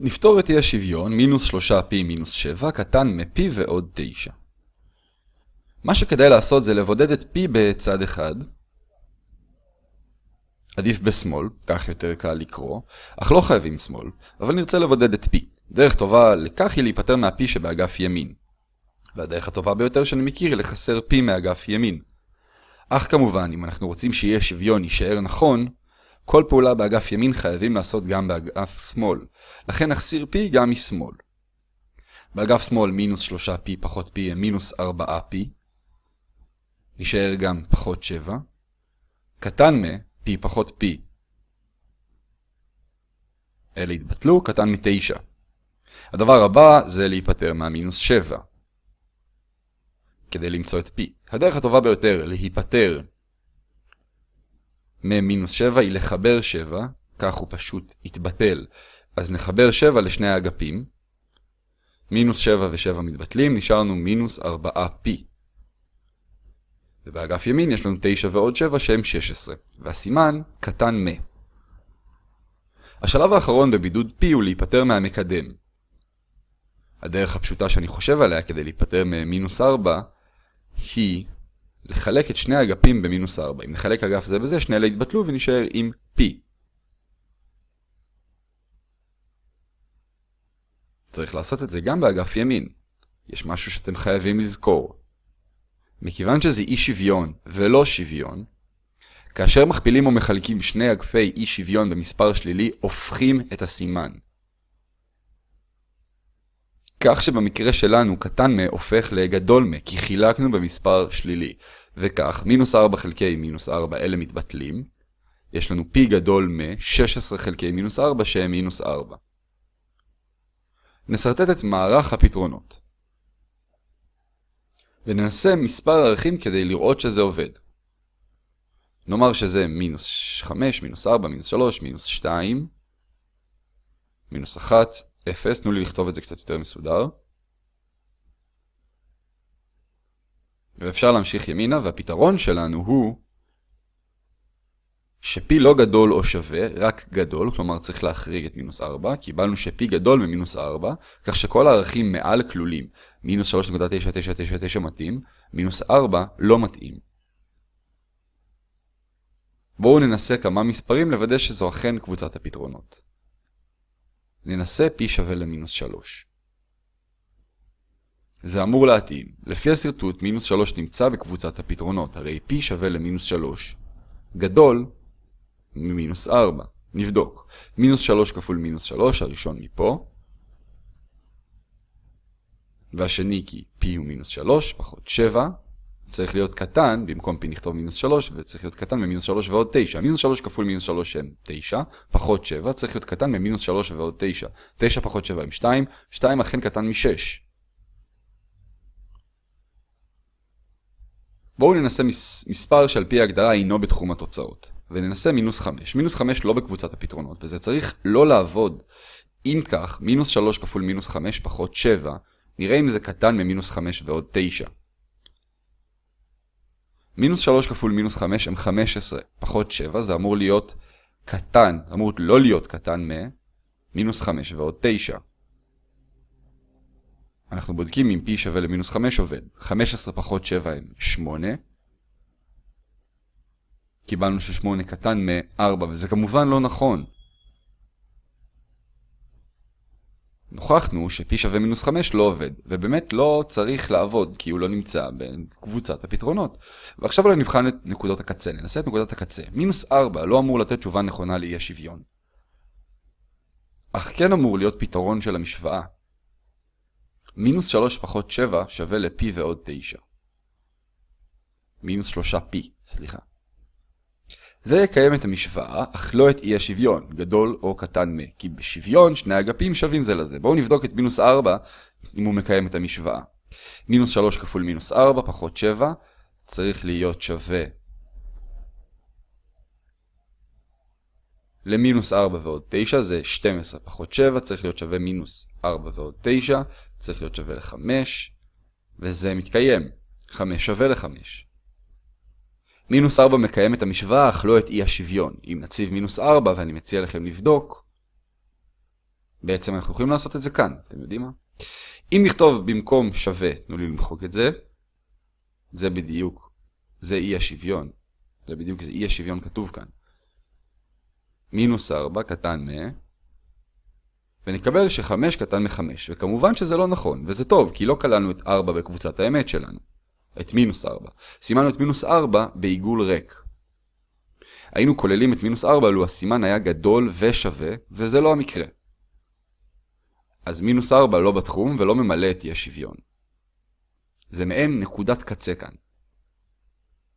נפתור את אי השוויון מינוס 3p מינוס 7 קטן מ-p ועוד 9. מה שכדאי לעשות זה לבודד את p בצד אחד. עדיף בשמאל, כך יותר קל לקרוא, אך לא חייבים שמאל, אבל נרצה לבודד את p. דרך טובה לכך היא להיפטר מה-p שבאגף ימין. והדרך הטובה ביותר שאני מכיר היא לחסר p מאגף ימין. אך כמובן, אם אנחנו רוצים שיהיה שוויון יישאר נכון, כל פעולה באגף ימין חייבים לעשות גם באגף שמאל, לכן נחסיר p גם משמאל. באגף שמאל מינוס 3p פחות p הם מינוס 4p, יישאר גם פחות 7, קטן מ-p פחות p. אלה התבטלו, קטן מ-9. הדבר הבא זה להיפטר מהמינוס 7. כדי למצוא את p. הדרך הטובה ביותר להיפטר מ-7 היא לחבר 7, כך הוא פשוט יתבטל. אז נחבר 7 לשני האגפים. מינוס 7 ו-7 מתבטלים, נשארנו מינוס 4p. ובאגף ימין יש לנו 9 ועוד 7 שהם 16, והסימן קטן מ. השלב האחרון בבידוד p הוא להיפטר מהמקדם. הדרך הפשוטה שאני חושב עליה כדי להיפטר ממינוס 4 היא לחלק את שני האגפים במינוס 4. אם נחלק אגף זה בזה, שני אלה יתבטלו ונשאר עם p. צריך לעשות את זה גם באגף ימין. יש משהו שאתם חייבים לזכור. מכיוון שזה אי שוויון ולא שוויון, כאשר מכפילים או מחלקים שני אגפי אי שוויון במספר שלילי, הופכים את הסימן. כך שבמקרה שלנו קטן מ הופך לגדול מ, כי חילקנו במספר שלילי. וכך, מינוס 4 חלקי מינוס 4 אלה מתבטלים. יש לנו פי גדול מ 16 חלקי מינוס 4 שהם מינוס 4. נסרטט את מערך הפתרונות. וננסה מספר ערכים כדי לראות שזה עובד. נאמר שזה מינוס 5, מינוס 4, מינוס 3, מינוס 2, מינוס 1, 0, תנו לי לכתוב את זה קצת יותר מסודר. ואפשר להמשיך ימינה, והפתרון שלנו הוא שפי לא גדול או שווה, רק גדול, כלומר צריך להחריג את מינוס 4, קיבלנו שפי גדול ממינוס 4, כך שכל הערכים מעל כלולים. מינוס 3.999 מתאים, מינוס 4 לא מתאים. בואו ננסה כמה מספרים לוודא שזו אכן קבוצת הפתרונות. ננסה p שווה למינוס 3. זה אמור להתאים. לפי השרטוט, מינוס 3 נמצא בקבוצת הפתרונות, הרי p שווה למינוס 3. גדול ממינוס 4. נבדוק. מינוס 3 כפול מינוס 3, הראשון מפה. והשני כי p הוא מינוס 3, פחות 7. צריך להיות קטן, במקום p נכתוב מינוס 3, וצריך להיות קטן ממינוס 3 ועוד 9. מינוס 3 כפול מינוס 3 הם 9, פחות 7, צריך להיות קטן ממינוס 3 ועוד 9. 9 פחות 7 הם 2, 2 אכן קטן מ-6. בואו ננסה מס, מספר שעל פי ההגדרה אינו בתחום התוצאות, וננסה מינוס 5. מינוס 5 לא בקבוצת הפתרונות, וזה צריך לא לעבוד. אם כך, מינוס 3 כפול מינוס 5 פחות 7, נראה אם זה קטן ממינוס 5 ועוד 9. מינוס 3 כפול מינוס 5 הם 15, פחות 7, זה אמור להיות קטן, אמור לא להיות קטן מ מינוס 5 ועוד 9. אנחנו בודקים אם p שווה למינוס 5 עובד. 15 פחות 7 הם 8. קיבלנו ש-8 קטן מ-4, וזה כמובן לא נכון. נוכחנו ש-p שווה מינוס 5 לא עובד, ובאמת לא צריך לעבוד, כי הוא לא נמצא בקבוצת הפתרונות. ועכשיו אולי נבחן את נקודות הקצה, ננסה את נקודת הקצה. מינוס 4 לא אמור לתת תשובה נכונה לאי השוויון. אך כן אמור להיות פתרון של המשוואה. מינוס 3 פחות 7 שווה ל-p ועוד 9. מינוס 3p, סליחה. זה יקיים את המשוואה, אך לא את אי השוויון, גדול או קטן מ, כי בשוויון שני אגפים שווים זה לזה. בואו נבדוק את מינוס 4 אם הוא מקיים את המשוואה. מינוס 3 כפול מינוס 4 פחות 7 צריך להיות שווה למינוס 4 ועוד 9 זה 12 פחות 7 צריך להיות שווה מינוס 4 ועוד 9 צריך להיות שווה ל-5 וזה מתקיים. 5 שווה ל-5. מינוס 4 מקיים את המשוואה, אך לא את אי השוויון. אם נציב מינוס 4, ואני מציע לכם לבדוק, בעצם אנחנו יכולים לעשות את זה כאן, אתם יודעים מה? אם נכתוב במקום שווה, תנו לי למחוק את זה, זה בדיוק, זה אי השוויון. זה בדיוק, זה אי השוויון כתוב כאן. מינוס 4 קטן מ... ונקבל ש-5 קטן מ-5, וכמובן שזה לא נכון, וזה טוב, כי לא כללנו את 4 בקבוצת האמת שלנו. את מינוס 4. סימנו את מינוס 4 בעיגול ריק. היינו כוללים את מינוס 4 לו הסימן היה גדול ושווה, וזה לא המקרה. אז מינוס 4 לא בתחום ולא ממלא את אי השוויון. זה מעין נקודת קצה כאן.